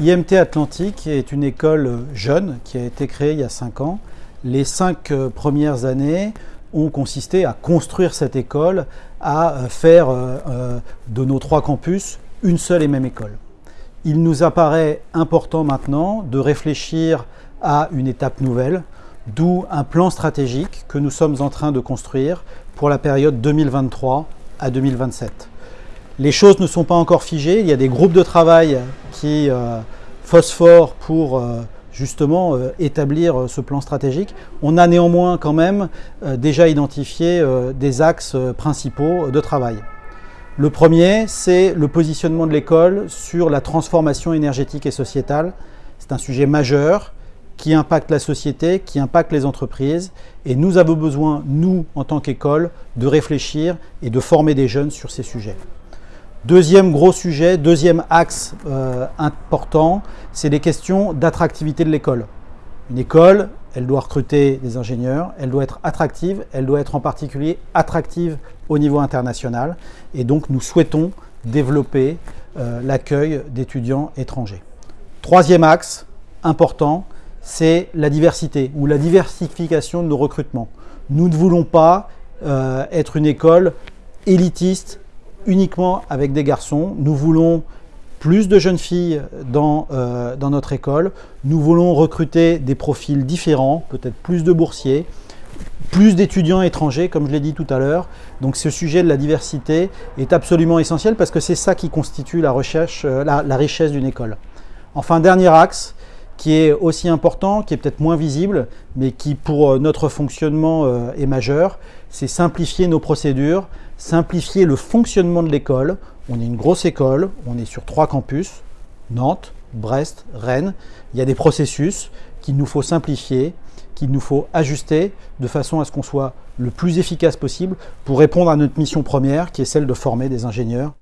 IMT Atlantique est une école jeune qui a été créée il y a 5 ans. Les 5 premières années ont consisté à construire cette école, à faire euh, de nos trois campus une seule et même école. Il nous apparaît important maintenant de réfléchir à une étape nouvelle, d'où un plan stratégique que nous sommes en train de construire pour la période 2023 à 2027. Les choses ne sont pas encore figées, il y a des groupes de travail qui euh, phosphorent pour euh, justement euh, établir euh, ce plan stratégique. On a néanmoins quand même déjà identifié des axes principaux de travail. Le premier, c'est le positionnement de l'école sur la transformation énergétique et sociétale. C'est un sujet majeur qui impacte la société, qui impacte les entreprises. Et nous avons besoin, nous, en tant qu'école, de réfléchir et de former des jeunes sur ces sujets. Deuxième gros sujet, deuxième axe euh, important, c'est les questions d'attractivité de l'école. Une école, elle doit recruter des ingénieurs, elle doit être attractive, elle doit être en particulier attractive au niveau international. Et donc nous souhaitons développer euh, l'accueil d'étudiants étrangers. Troisième axe important, c'est la diversité ou la diversification de nos recrutements. Nous ne voulons pas euh, être une école élitiste, uniquement avec des garçons. Nous voulons plus de jeunes filles dans, euh, dans notre école. Nous voulons recruter des profils différents, peut-être plus de boursiers, plus d'étudiants étrangers, comme je l'ai dit tout à l'heure. Donc ce sujet de la diversité est absolument essentiel parce que c'est ça qui constitue la, recherche, euh, la richesse d'une école. Enfin, dernier axe, qui est aussi important, qui est peut-être moins visible, mais qui pour euh, notre fonctionnement euh, est majeur, c'est simplifier nos procédures, simplifier le fonctionnement de l'école. On est une grosse école, on est sur trois campus, Nantes, Brest, Rennes. Il y a des processus qu'il nous faut simplifier, qu'il nous faut ajuster de façon à ce qu'on soit le plus efficace possible pour répondre à notre mission première qui est celle de former des ingénieurs